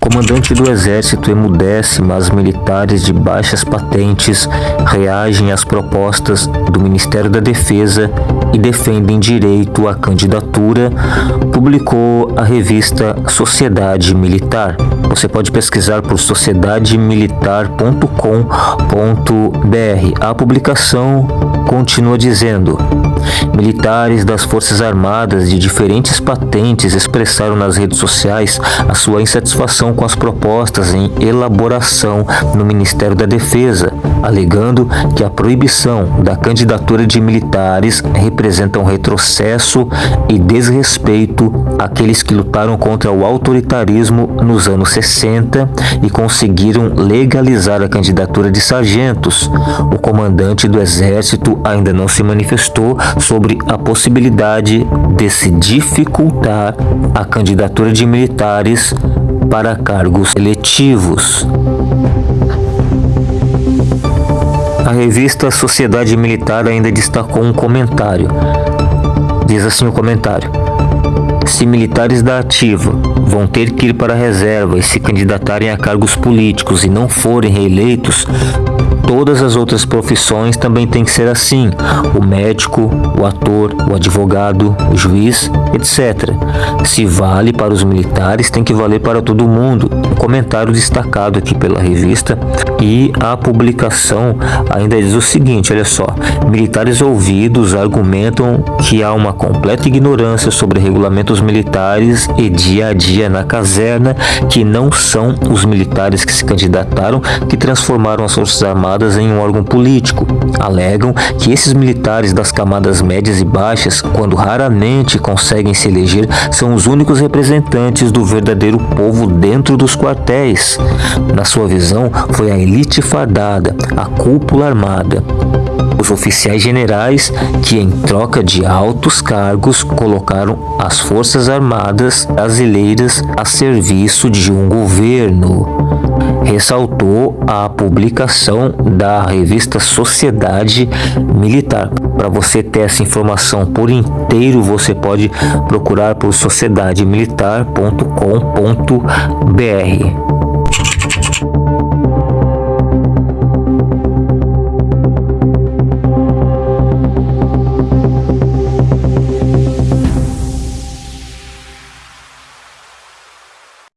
Comandante do exército emudece, mas militares de baixas patentes reagem às propostas do Ministério da Defesa e defendem direito à candidatura, publicou a revista Sociedade Militar. Você pode pesquisar por sociedademilitar.com.br. A publicação continua dizendo: Militares das Forças Armadas de diferentes patentes expressaram nas redes sociais a sua insatisfação com as propostas em elaboração no Ministério da Defesa, alegando que a proibição da candidatura de militares representa um retrocesso e desrespeito àqueles que lutaram contra o autoritarismo nos anos 60 e conseguiram legalizar a candidatura de sargentos. O comandante do Exército ainda não se manifestou sobre a possibilidade de se dificultar a candidatura de militares para cargos eletivos. A revista Sociedade Militar ainda destacou um comentário. Diz assim o comentário: Se militares da ativa vão ter que ir para a reserva e se candidatarem a cargos políticos e não forem reeleitos, todas as outras profissões também tem que ser assim: o médico, o ator, o advogado, o juiz, etc. Se vale para os militares, tem que valer para todo mundo. Um comentário destacado aqui pela revista e a publicação ainda diz o seguinte: olha só, militares ouvidos argumentam que há uma completa ignorância sobre regulamentos militares e dia a dia na caserna, que não são os militares que se candidataram que transformaram as Forças Armadas em um órgão político. Alegam que esses militares das camadas médias e baixas, quando raramente conseguem se eleger, são os únicos representantes do verdadeiro povo dentro dos quartéis. Na sua visão, foi a elite fardada, a cúpula armada, os oficiais generais que, em troca de altos cargos, colocaram as Forças Armadas brasileiras a serviço de um governo ressaltou a publicação da revista Sociedade Militar. Para você ter essa informação por inteiro, você pode procurar por sociedademilitar.com.br.